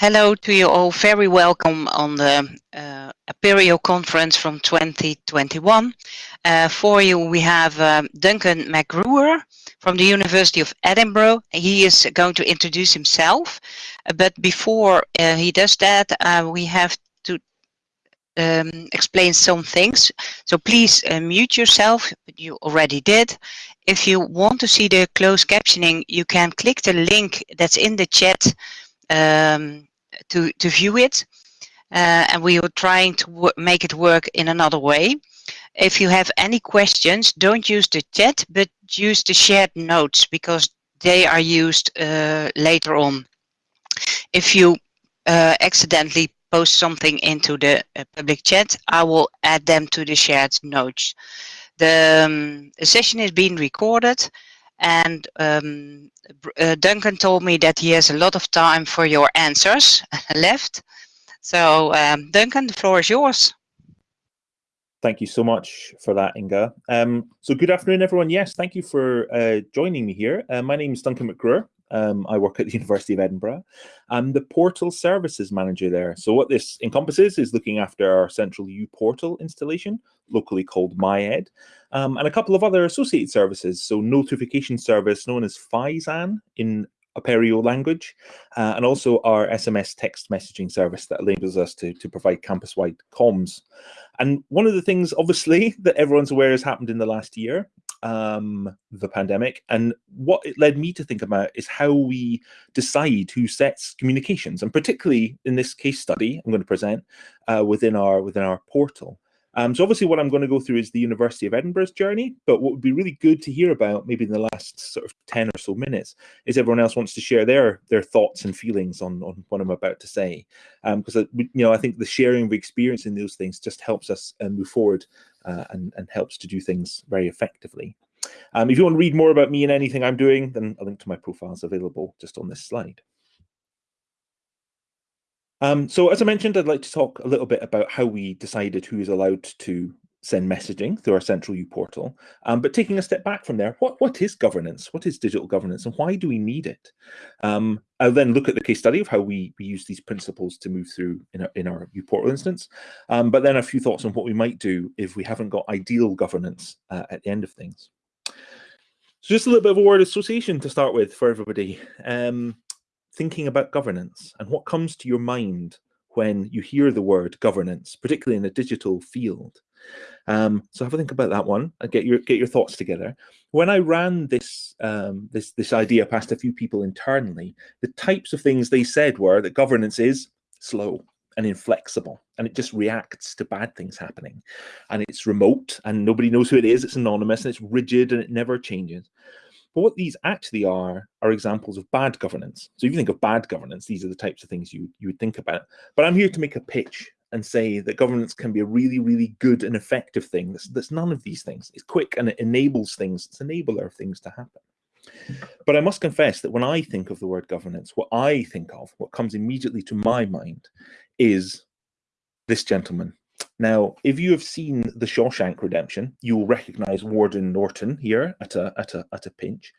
Hello to you all. Very welcome on the uh, Apereo conference from 2021. Uh, for you, we have um, Duncan McGruer from the University of Edinburgh. He is going to introduce himself. But before uh, he does that, uh, we have to um, explain some things. So please uh, mute yourself. You already did. If you want to see the closed captioning, you can click the link that's in the chat um, to, to view it. Uh, and we are trying to make it work in another way. If you have any questions, don't use the chat, but use the shared notes because they are used uh, later on. If you uh, accidentally post something into the uh, public chat, I will add them to the shared notes. The, um, the session is being recorded and um, uh, Duncan told me that he has a lot of time for your answers left. So um, Duncan, the floor is yours. Thank you so much for that, Inga. Um, so good afternoon, everyone. Yes, thank you for uh, joining me here. Uh, my name is Duncan McGruer. Um, I work at the University of Edinburgh. I'm the portal services manager there. So what this encompasses is looking after our central uPortal installation, locally called MyEd, um, and a couple of other associated services. So notification service known as Phizan in Apereo language, uh, and also our SMS text messaging service that enables us to, to provide campus-wide comms. And one of the things, obviously, that everyone's aware has happened in the last year um, the pandemic. And what it led me to think about is how we decide who sets communications, and particularly in this case study I'm going to present uh, within our within our portal. Um, so obviously what I'm going to go through is the University of Edinburgh's journey, but what would be really good to hear about maybe in the last sort of 10 or so minutes is everyone else wants to share their their thoughts and feelings on, on what I'm about to say. Because, um, you know, I think the sharing of experience in those things just helps us uh, move forward uh, and, and helps to do things very effectively. Um, if you want to read more about me and anything I'm doing, then a link to my profile is available just on this slide. Um, so as I mentioned, I'd like to talk a little bit about how we decided who is allowed to send messaging through our central uPortal. Um, but taking a step back from there, what, what is governance? What is digital governance and why do we need it? Um, I'll then look at the case study of how we, we use these principles to move through in our, in our uPortal instance. Um, but then a few thoughts on what we might do if we haven't got ideal governance uh, at the end of things. So just a little bit of a word association to start with for everybody. Um, thinking about governance and what comes to your mind when you hear the word governance, particularly in a digital field. Um, so have a think about that one and get your get your thoughts together. When I ran this um, this this idea past a few people internally, the types of things they said were that governance is slow and inflexible and it just reacts to bad things happening and it's remote and nobody knows who it is it's anonymous and it's rigid and it never changes but what these actually are, are examples of bad governance. So if you think of bad governance, these are the types of things you, you would think about. But I'm here to make a pitch and say that governance can be a really, really good and effective thing. That's, that's none of these things. It's quick and it enables things. It's enabler of things to happen. But I must confess that when I think of the word governance, what I think of, what comes immediately to my mind is this gentleman now, if you have seen The Shawshank Redemption, you will recognize Warden Norton here at a, at a, at a pinch.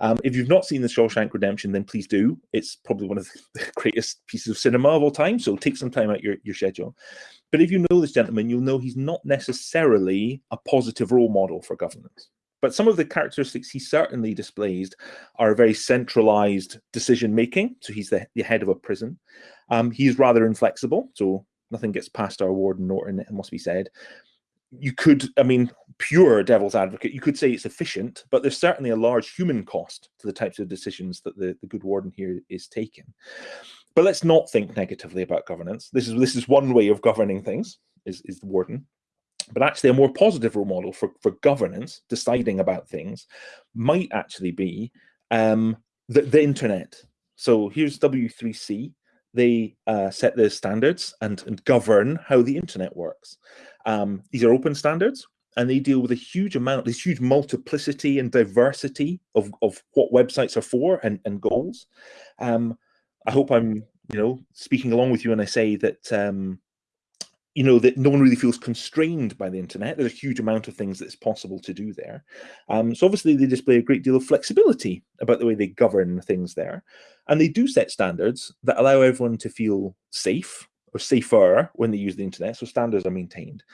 Um, if you've not seen The Shawshank Redemption, then please do. It's probably one of the greatest pieces of cinema of all time, so take some time out your, your schedule. But if you know this gentleman, you'll know he's not necessarily a positive role model for governance. But some of the characteristics he certainly displays are a very centralized decision making. So he's the, the head of a prison. Um, he's rather inflexible. So nothing gets past our Warden Norton, it must be said. You could, I mean, pure devil's advocate, you could say it's efficient, but there's certainly a large human cost to the types of decisions that the, the good warden here is taking. But let's not think negatively about governance. This is this is one way of governing things, is, is the warden. But actually a more positive role model for, for governance, deciding about things, might actually be um, the, the internet. So here's W3C, they uh, set the standards and, and, govern how the internet works. Um, these are open standards and they deal with a huge amount, this huge multiplicity and diversity of, of what websites are for and, and goals. Um, I hope I'm, you know, speaking along with you when I say that, um, you know that no one really feels constrained by the internet. There's a huge amount of things that's possible to do there. Um, so obviously they display a great deal of flexibility about the way they govern things there. And they do set standards that allow everyone to feel safe or safer when they use the internet. So standards are maintained.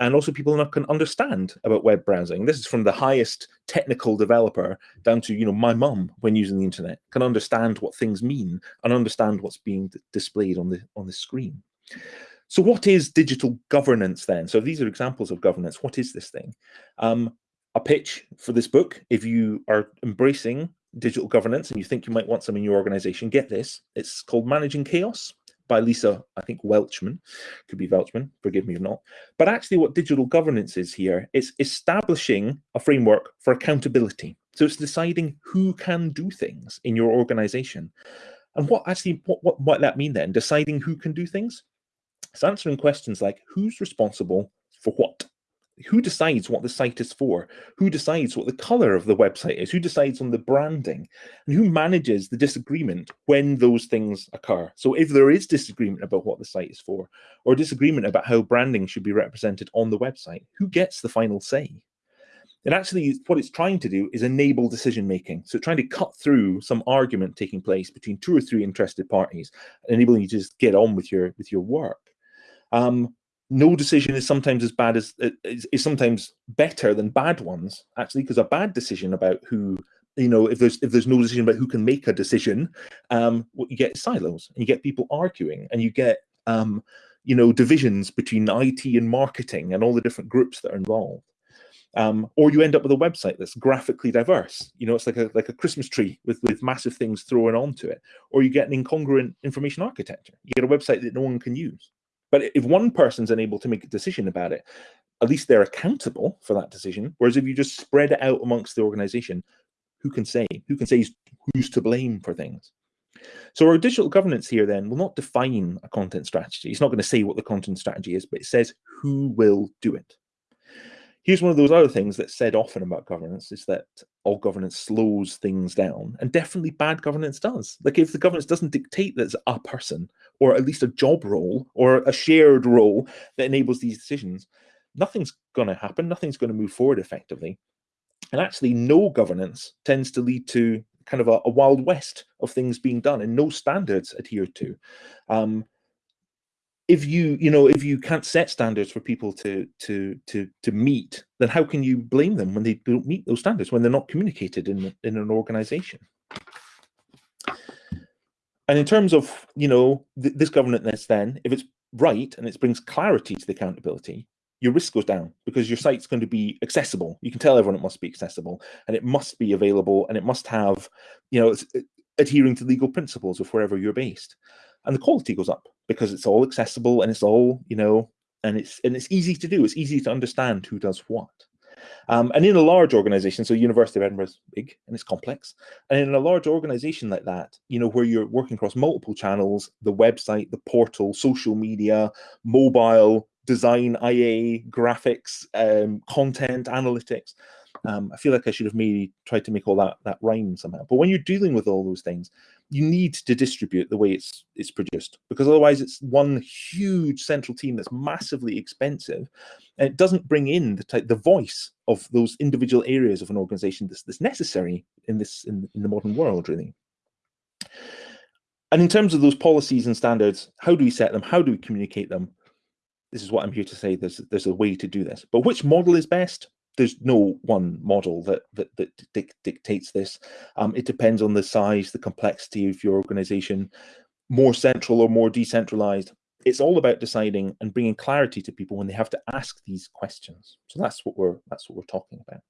And also people can understand about web browsing. This is from the highest technical developer down to, you know, my mum when using the internet can understand what things mean and understand what's being displayed on the on the screen. So what is digital governance then? So these are examples of governance. What is this thing? Um, a pitch for this book, if you are embracing digital governance and you think you might want some in your organization, get this. It's called Managing Chaos by Lisa, I think Welchman, could be Welchman, forgive me if not. But actually what digital governance is here, it's establishing a framework for accountability. So it's deciding who can do things in your organization. And what actually, what, what might that mean then? Deciding who can do things? It's answering questions like who's responsible for what? Who decides what the site is for? Who decides what the color of the website is? Who decides on the branding? And who manages the disagreement when those things occur? So if there is disagreement about what the site is for, or disagreement about how branding should be represented on the website, who gets the final say? And actually, what it's trying to do is enable decision making. So trying to cut through some argument taking place between two or three interested parties, enabling you to just get on with your with your work. Um, no decision is sometimes as bad as is, is sometimes better than bad ones actually because a bad decision about who you know if there's if there's no decision about who can make a decision um what you get silos and you get people arguing and you get um you know divisions between IT and marketing and all the different groups that are involved um, or you end up with a website that's graphically diverse. You know, it's like a like a Christmas tree with with massive things thrown onto it. Or you get an incongruent information architecture. You get a website that no one can use. But if one person's unable to make a decision about it, at least they're accountable for that decision. Whereas if you just spread it out amongst the organization, who can say? Who can say who's to blame for things? So our digital governance here then will not define a content strategy. It's not going to say what the content strategy is, but it says who will do it. Here's one of those other things that's said often about governance is that all governance slows things down and definitely bad governance does. Like if the governance doesn't dictate that it's a person or at least a job role or a shared role that enables these decisions, nothing's going to happen. Nothing's going to move forward effectively. And actually no governance tends to lead to kind of a, a wild west of things being done and no standards adhered to. Um, if you you know if you can't set standards for people to to to to meet then how can you blame them when they don't meet those standards when they're not communicated in in an organization? And in terms of you know th this governance then if it's right and it brings clarity to the accountability your risk goes down because your site's going to be accessible. You can tell everyone it must be accessible and it must be available and it must have you know adhering to legal principles of wherever you're based and the quality goes up because it's all accessible and it's all you know and it's and it's easy to do. It's easy to understand who does what. Um, and in a large organization so university of edinburgh is big and it's complex. And in a large organization like that you know where you're working across multiple channels the website the portal social media mobile design ia graphics um, content analytics um, I feel like I should have maybe tried to make all that that rhyme somehow. But when you're dealing with all those things, you need to distribute the way it's it's produced because otherwise it's one huge central team that's massively expensive and it doesn't bring in the type the voice of those individual areas of an organization that's, that's necessary in this in, in the modern world really. And in terms of those policies and standards how do we set them? How do we communicate them? This is what i'm here to say. There's there's a way to do this. But which model is best there's no one model that that, that dic dictates this. Um, it depends on the size, the complexity of your organization, more central or more decentralized. It's all about deciding and bringing clarity to people when they have to ask these questions. So that's what we're that's what we're talking about.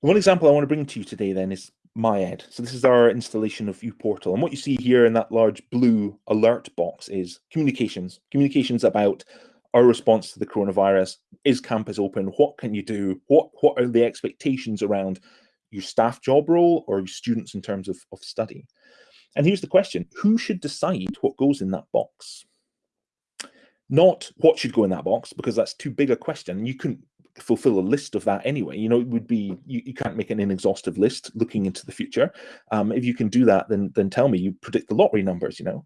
One example I want to bring to you today then is MyEd. So this is our installation of uPortal. And what you see here in that large blue alert box is communications. Communications about our response to the coronavirus is campus open. What can you do? What what are the expectations around your staff job role or your students in terms of, of study? And here's the question. Who should decide what goes in that box? Not what should go in that box because that's too big a question. You couldn't fulfill a list of that anyway. You know it would be you, you can't make an inexhaustive list looking into the future. Um, if you can do that then then tell me. You predict the lottery numbers you know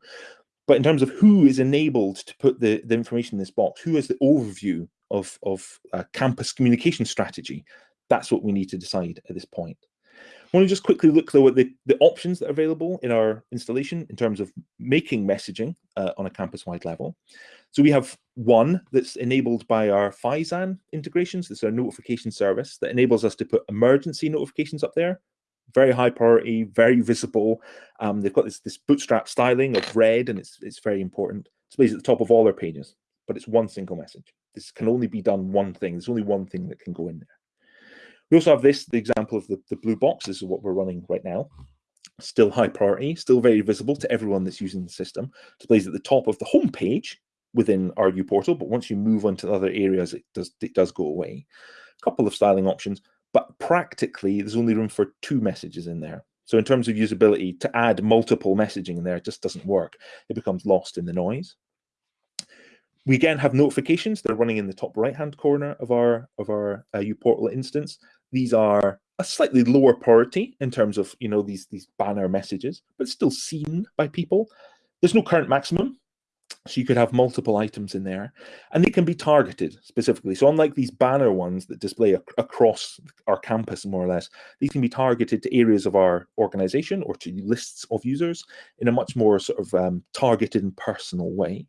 But in terms of who is enabled to put the, the information in this box, who has the overview of, of campus communication strategy, that's what we need to decide at this point. I want to just quickly look though at the, the options that are available in our installation in terms of making messaging uh, on a campus-wide level. So we have one that's enabled by our Phizan integrations. This is our notification service that enables us to put emergency notifications up there. Very high priority, very visible. Um, they've got this, this bootstrap styling of red and it's, it's very important. It's basically at the top of all their pages, but it's one single message. This can only be done one thing. There's only one thing that can go in there. We also have this, the example of the, the blue box. Is what we're running right now. Still high priority, still very visible to everyone that's using the system. Displays at the top of the home page within our Portal, but once you move on to other areas, it does, it does go away. A couple of styling options, but practically there's only room for two messages in there. So in terms of usability, to add multiple messaging in there, just doesn't work. It becomes lost in the noise. We again have notifications. They're running in the top right-hand corner of our of our uh, uPortal instance. These are a slightly lower priority in terms of you know these these banner messages, but still seen by people. There's no current maximum, so you could have multiple items in there, and they can be targeted specifically. So unlike these banner ones that display ac across our campus more or less, these can be targeted to areas of our organization or to lists of users in a much more sort of um, targeted and personal way.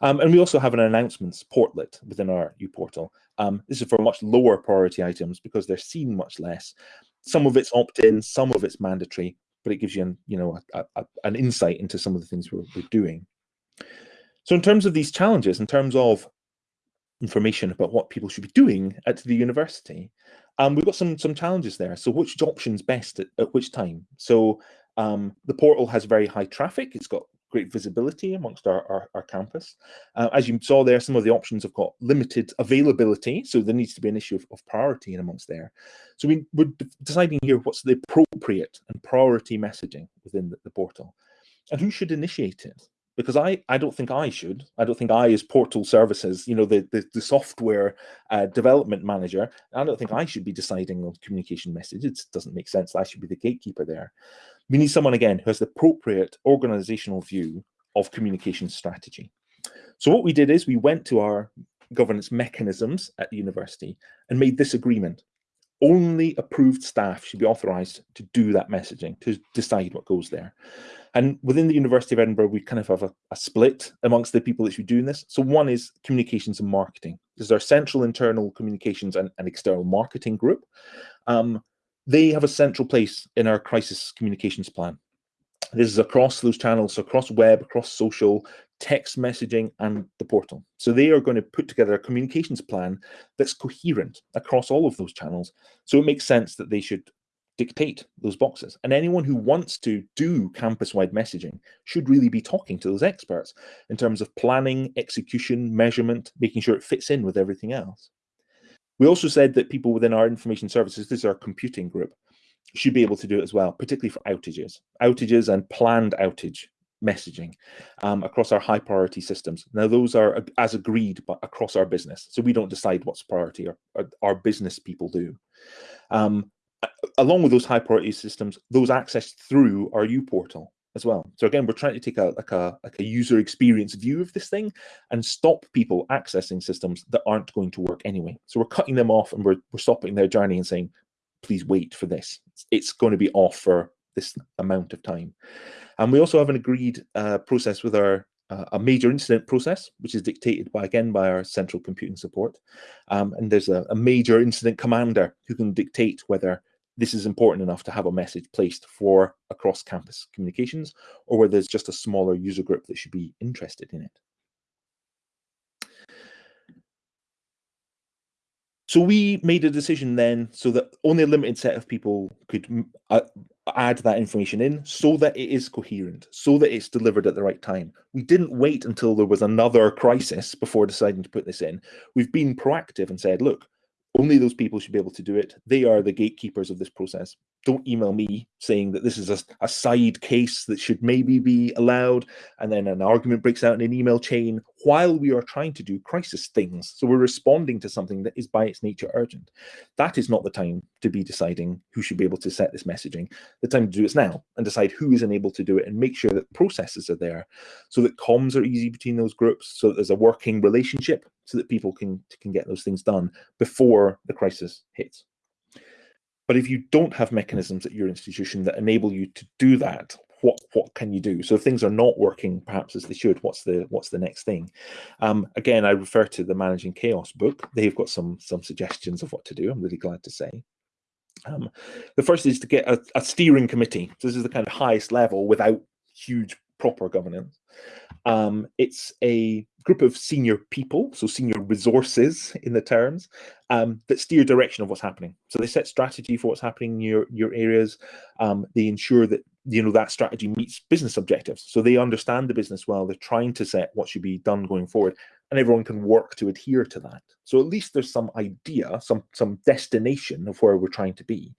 Um, and we also have an announcements portlet within our uPortal. Um, this is for much lower priority items because they're seen much less. Some of it's opt-in, some of it's mandatory, but it gives you an, you know, a, a, an insight into some of the things we're, we're doing. So in terms of these challenges, in terms of information about what people should be doing at the university, um, we've got some some challenges there. So which option's best at, at which time? So um, the portal has very high traffic. It's got great visibility amongst our, our, our campus. Uh, as you saw there, some of the options have got limited availability, so there needs to be an issue of, of priority in amongst there. So we, we're deciding here what's the appropriate and priority messaging within the, the portal, and who should initiate it because I, I don't think I should. I don't think I, as Portal Services, you know, the, the, the software uh, development manager, I don't think I should be deciding on communication messages. It doesn't make sense. I should be the gatekeeper there. We need someone, again, who has the appropriate organizational view of communication strategy. So what we did is we went to our governance mechanisms at the university and made this agreement. Only approved staff should be authorized to do that messaging, to decide what goes there. And within the University of Edinburgh, we kind of have a, a, split amongst the people that should be doing this. So one is communications and marketing. This is our central internal communications and, and external marketing group. Um, they have a central place in our crisis communications plan. This is across those channels, so across web, across social, text messaging, and the portal. So they are going to put together a communications plan that's coherent across all of those channels. So it makes sense that they should dictate those boxes. And anyone who wants to do campus-wide messaging should really be talking to those experts in terms of planning, execution, measurement, making sure it fits in with everything else. We also said that people within our information services, this is our computing group, should be able to do it as well, particularly for outages, outages and planned outage messaging um, across our high priority systems. Now, those are as agreed but across our business. So we don't decide what's priority, our, our business people do. Um, along with those high priority systems, those accessed through our uPortal as well. So again, we're trying to take a like a like a user experience view of this thing and stop people accessing systems that aren't going to work anyway. So we're cutting them off and we're we're stopping their journey and saying, please wait for this. It's going to be off for this amount of time. And we also have an agreed uh, process with our uh, a major incident process, which is dictated by again by our central computing support. Um, and there's a, a major incident commander who can dictate whether this is important enough to have a message placed for across campus communications or whether there's just a smaller user group that should be interested in it. So we made a decision then so that only a limited set of people could uh, add that information in so that it is coherent, so that it's delivered at the right time. We didn't wait until there was another crisis before deciding to put this in. We've been proactive and said, look, only those people should be able to do it. They are the gatekeepers of this process. Don't email me saying that this is a, a, side case that should maybe be allowed, and then an argument breaks out in an email chain. While we are trying to do crisis things. So we're responding to something that is by its nature urgent. That is not the time to be deciding who should be able to set this messaging. The time to do it is now and decide who is enabled to do it and make sure that processes are there so that comms are easy between those groups, so that there's a working relationship so that people can, can get those things done before the crisis hits. But if you don't have mechanisms at your institution that enable you to do that, what what can you do? So if things are not working perhaps as they should, what's the what's the next thing? Um, again, I refer to the Managing Chaos book. They've got some some suggestions of what to do. I'm really glad to say. Um, the first is to get a, a steering committee. So this is the kind of highest level without huge proper governance. Um, it's a group of senior people, so senior resources in the terms, um, that steer direction of what's happening. So they set strategy for what's happening in your, your areas. Um, they ensure that you know that strategy meets business objectives. So they understand the business well. They're trying to set what should be done going forward, and everyone can work to adhere to that. So at least there's some idea, some some destination of where we're trying to be,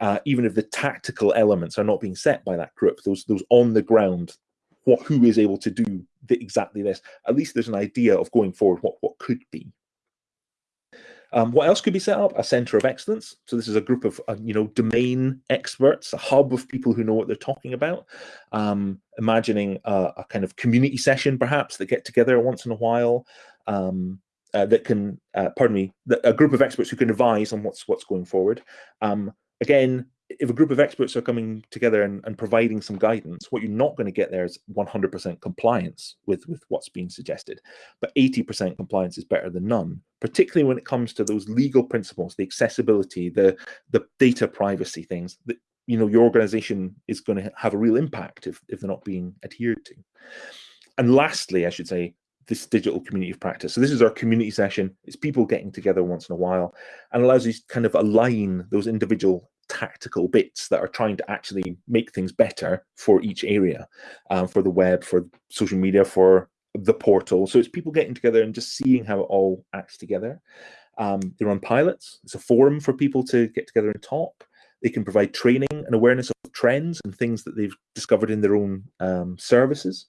uh, even if the tactical elements are not being set by that group. Those those on the ground what who is able to do the, exactly this. At least there's an idea of going forward what what could be. Um, what else could be set up? A center of excellence. So this is a group of uh, you know domain experts, a hub of people who know what they're talking about. Um, imagining a, a, kind of community session, perhaps that get together once in a while. Um, uh, that can, uh, pardon me, a group of experts who can advise on what's what's going forward. Um, again, if a group of experts are coming together and, and providing some guidance, what you're not going to get there is 100% compliance with, with what's being suggested. But 80% compliance is better than none, particularly when it comes to those legal principles, the accessibility, the, the data privacy things that you know your organization is going to have a real impact if, if they're not being adhered to. And lastly, I should say, this digital community of practice. So this is our community session. It's people getting together once in a while and allows you to kind of align those individual tactical bits that are trying to actually make things better for each area, um, for the web, for social media, for the portal. So it's people getting together and just seeing how it all acts together. Um, they run pilots. It's a forum for people to get together and talk. They can provide training and awareness of trends and things that they've discovered in their own um, services.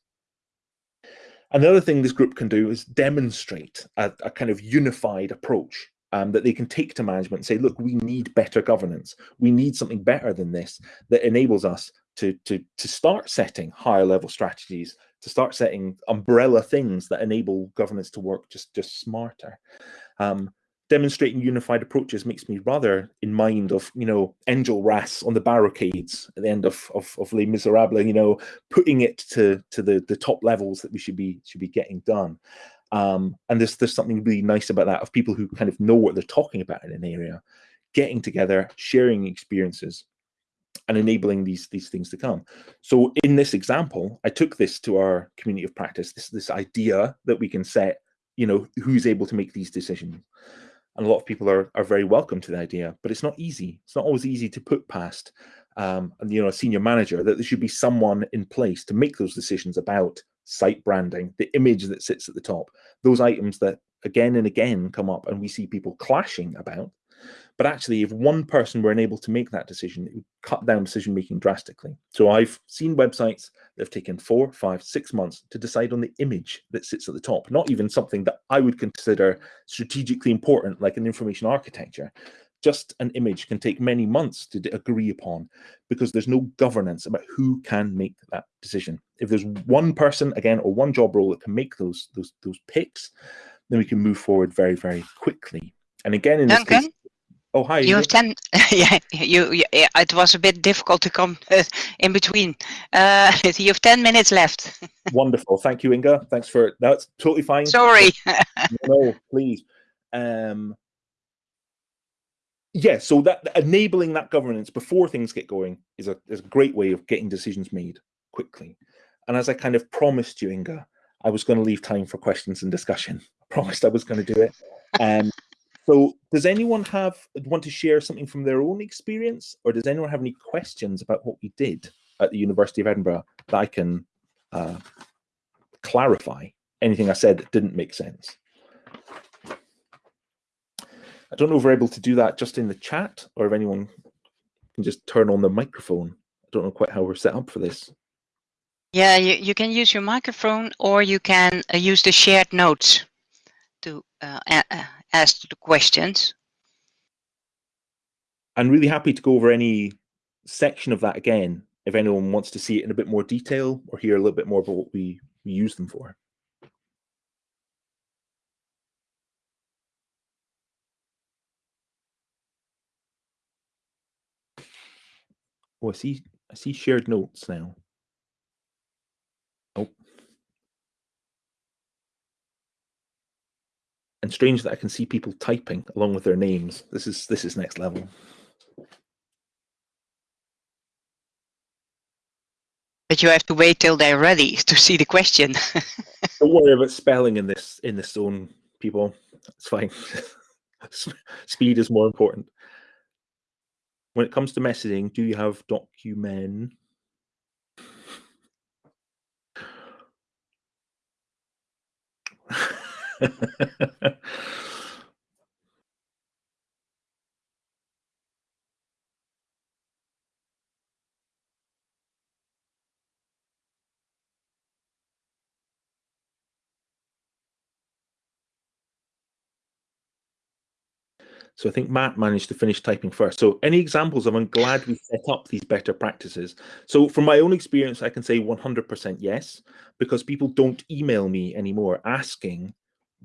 Another thing this group can do is demonstrate a, a kind of unified approach um, that they can take to management and say, look, we need better governance. We need something better than this that enables us to, to, to start setting higher level strategies, to start setting umbrella things that enable governance to work just, just smarter. Um, demonstrating unified approaches makes me rather in mind of, you know, Angel Enjolras on the barricades at the end of, of, of Les Miserables, you know, putting it to, to the, the top levels that we should be, should be getting done. Um, and there's there's something really nice about that of people who kind of know what they're talking about in an area, getting together, sharing experiences, and enabling these these things to come. So in this example, I took this to our community of practice. This this idea that we can set, you know, who's able to make these decisions. And a lot of people are are very welcome to the idea, but it's not easy. It's not always easy to put past um, you know, a senior manager, that there should be someone in place to make those decisions about site branding, the image that sits at the top, those items that again and again come up and we see people clashing about. But actually, if one person were unable to make that decision, it would cut down decision making drastically. So I've seen websites that have taken four, five, six months to decide on the image that sits at the top, not even something that I would consider strategically important, like an information architecture just an image can take many months to agree upon because there's no governance about who can make that decision. If there's one person, again, or one job role that can make those those those picks, then we can move forward very, very quickly. And again, in Duncan, this case, oh hi, you have ten. yeah, you, you. It was a bit difficult to come uh, in between. Uh, you have ten minutes left. Wonderful, thank you, Inga. Thanks for that's totally fine. Sorry. no, please. Um, yeah, so that enabling that governance before things get going is a, is a great way of getting decisions made quickly. And as I kind of promised you, Inga, I was going to leave time for questions and discussion. I promised I was going to do it. Um, so does anyone have want to share something from their own experience or does anyone have any questions about what we did at the University of Edinburgh that I can uh, clarify anything I said that didn't make sense? I don't know if we're able to do that just in the chat or if anyone can just turn on the microphone. I don't know quite how we're set up for this. Yeah, you, you can use your microphone or you can uh, use the shared notes to uh, ask the questions. I'm really happy to go over any section of that again if anyone wants to see it in a bit more detail or hear a little bit more about what we, we use them for. Oh, I see. I see shared notes now. Oh. And strange that I can see people typing along with their names. This is this is next level. But you have to wait till they're ready to see the question. Don't worry about spelling in this in this zone, people. It's fine. Speed is more important when it comes to messaging, do you have document? So I think Matt managed to finish typing first. So any examples of I'm glad we set up these better practices. So from my own experience, I can say 100% yes, because people don't email me anymore asking,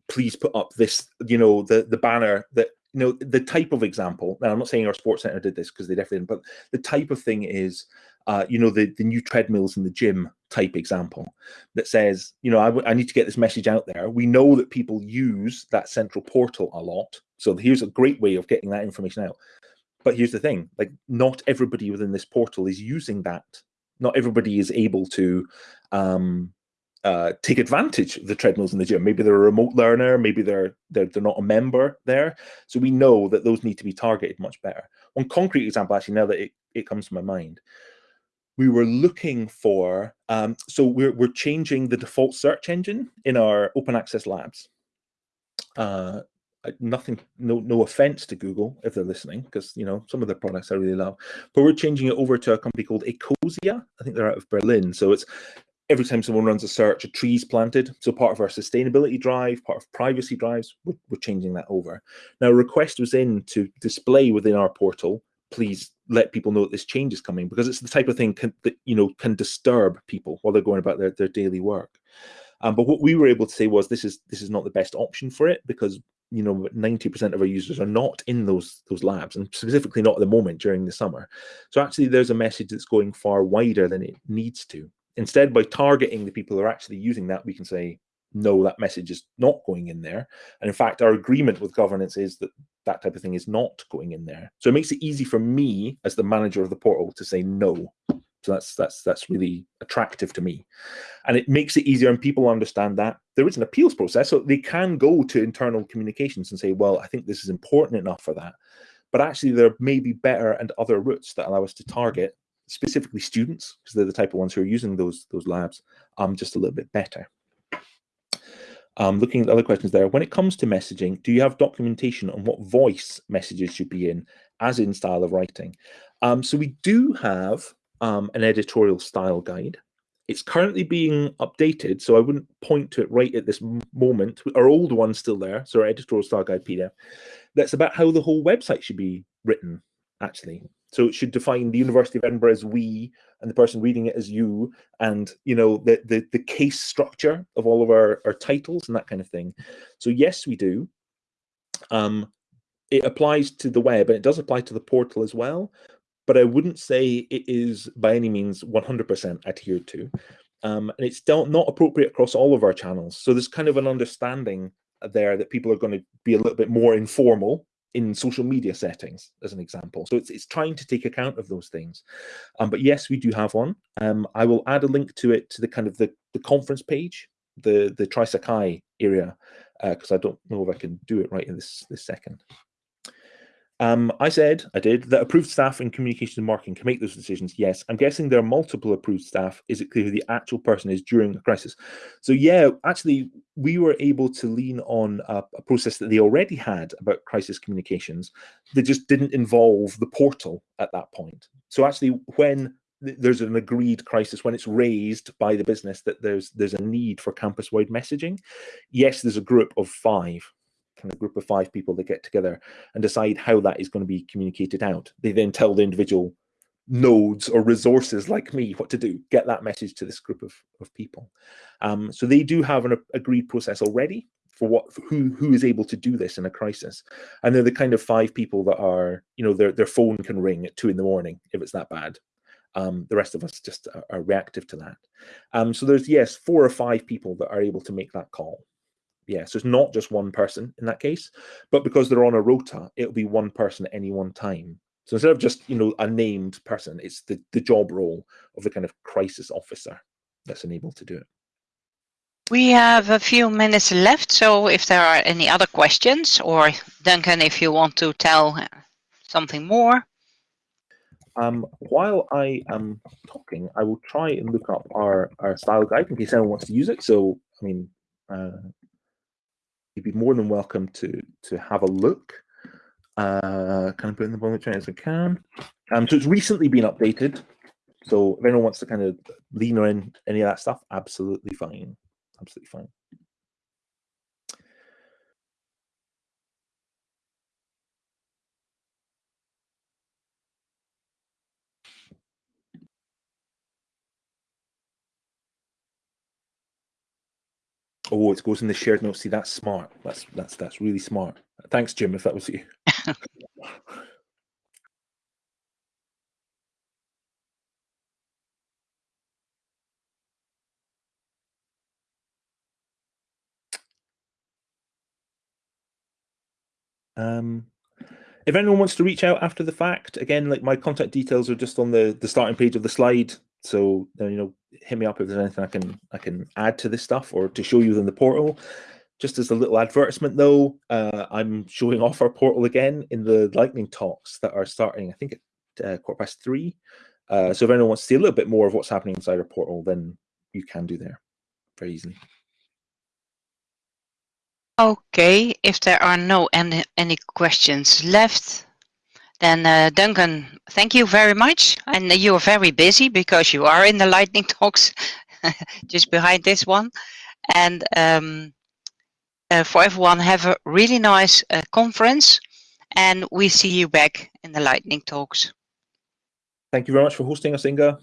please put up this, you know, the, the banner that, you know, the type of example. Now I'm not saying our sports center did this because they definitely didn't, but the type of thing is, uh, you know, the, the new treadmills in the gym type example that says, you know, I, I need to get this message out there. We know that people use that central portal a lot. So here's a great way of getting that information out. But here's the thing, like not everybody within this portal is using that. Not everybody is able to um, uh, take advantage of the treadmills in the gym. Maybe they're a remote learner, maybe they're, they're they're not a member there. So we know that those need to be targeted much better. One concrete example, actually, now that it, it comes to my mind, we were looking for, um, so we're, we're changing the default search engine in our open access labs. Uh, nothing, no, no offense to Google if they're listening, because you know some of their products I really love. But we're changing it over to a company called Ecosia. I think they're out of Berlin. So it's every time someone runs a search, a tree's planted. So part of our sustainability drive, part of privacy drives, we're, we're changing that over. Now, a request was in to display within our portal please let people know that this change is coming because it's the type of thing can, that you know can disturb people while they're going about their, their daily work. Um, but what we were able to say was this is this is not the best option for it because you know 90% of our users are not in those those labs and specifically not at the moment during the summer. So actually there's a message that's going far wider than it needs to. Instead, by targeting the people who are actually using that, we can say, no, that message is not going in there. And in fact, our agreement with governance is that that type of thing is not going in there. So it makes it easy for me as the manager of the portal to say no. So that's that's that's really attractive to me, and it makes it easier, and people understand that there is an appeals process, so they can go to internal communications and say, "Well, I think this is important enough for that," but actually there may be better and other routes that allow us to target specifically students because they're the type of ones who are using those those labs um just a little bit better. Um, looking at the other questions there, when it comes to messaging, do you have documentation on what voice messages should be in, as in style of writing? Um, so we do have um, an editorial style guide. It's currently being updated, so I wouldn't point to it right at this moment. Our old one's still there, so our editorial style guide PDF. That's about how the whole website should be written, actually. So it should define the University of Edinburgh as we and the person reading it as you and you know the the, the case structure of all of our, our titles and that kind of thing. So yes, we do. Um, it applies to the web and it does apply to the portal as well, but I wouldn't say it is by any means 100% adhered to. Um, and it's still not appropriate across all of our channels. So there's kind of an understanding there that people are going to be a little bit more informal in social media settings, as an example. So it's, it's trying to take account of those things. Um, but yes, we do have one. Um, I will add a link to it to the kind of the, the conference page, the the Trisakai area, because uh, I don't know if I can do it right in this this second. Um, I said, I did, that approved staff in communications and marketing can make those decisions. Yes, I'm guessing there are multiple approved staff. Is it clear who the actual person is during a crisis? So yeah, actually, we were able to lean on a, a process that they already had about crisis communications that just didn't involve the portal at that point. So actually, when there's an agreed crisis when it's raised by the business that there's there's a need for campus-wide messaging. Yes, there's a group of five, kind of group of five people that get together and decide how that is going to be communicated out. They then tell the individual nodes or resources like me what to do, get that message to this group of, of people. Um, so they do have an agreed process already for what for who who is able to do this in a crisis and they're the kind of five people that are you know their their phone can ring at two in the morning if it's that bad um, the rest of us just are, are reactive to that. Um, so there's, yes, four or five people that are able to make that call. Yeah, so it's not just one person in that case, but because they're on a rota, it'll be one person at any one time. So instead of just, you know, a named person, it's the, the job role of the kind of crisis officer that's enabled to do it. We have a few minutes left, so if there are any other questions, or Duncan, if you want to tell something more. Um, while I am talking, I will try and look up our, our style guide in case anyone wants to use it. So, I mean, uh, you'd be more than welcome to to have a look. Uh, can I put in the bullet train as I can? Um, so it's recently been updated. So if anyone wants to kind of lean on any of that stuff, absolutely fine. Absolutely fine. Oh, it goes in the shared notes. See, that's smart. That's that's that's really smart. Thanks, Jim, if that was you. um, if anyone wants to reach out after the fact, again, like my contact details are just on the the starting page of the slide. So you know, hit me up if there's anything I can I can add to this stuff or to show you in the portal. Just as a little advertisement, though, uh, I'm showing off our portal again in the lightning talks that are starting. I think at uh, quarter past three. Uh, so if anyone wants to see a little bit more of what's happening inside our portal, then you can do there very easily. Okay, if there are no any, any questions left, then uh, Duncan, thank you very much. And you're very busy because you are in the lightning talks just behind this one. And um, uh, for everyone, have a really nice uh, conference. And we see you back in the lightning talks. Thank you very much for hosting us, Inga.